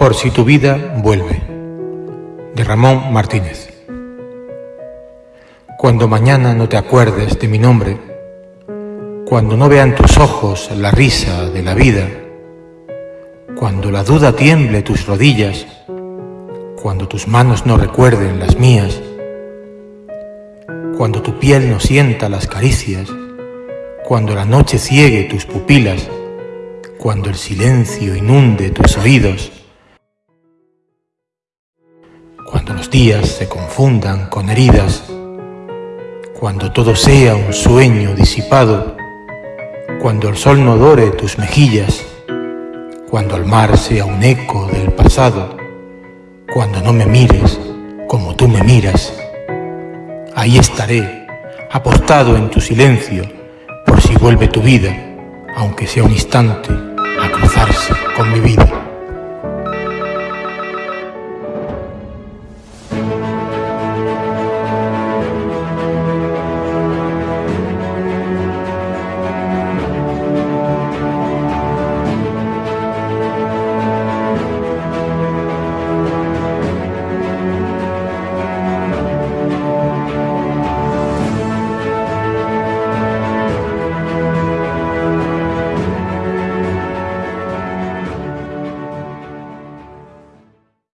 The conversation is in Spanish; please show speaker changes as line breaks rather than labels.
Por si tu vida vuelve, de Ramón Martínez. Cuando mañana no te acuerdes de mi nombre, cuando no vean tus ojos la risa de la vida, cuando la duda tiemble tus rodillas, cuando tus manos no recuerden las mías, cuando tu piel no sienta las caricias, cuando la noche ciegue tus pupilas, cuando el silencio inunde tus oídos, cuando los días se confundan con heridas, cuando todo sea un sueño disipado, cuando el sol no dore tus mejillas, cuando el mar sea un eco del pasado, cuando no me mires como tú me miras, ahí estaré, apostado en tu silencio, por si vuelve tu vida, aunque sea un instante, a cruzarse con mi vida.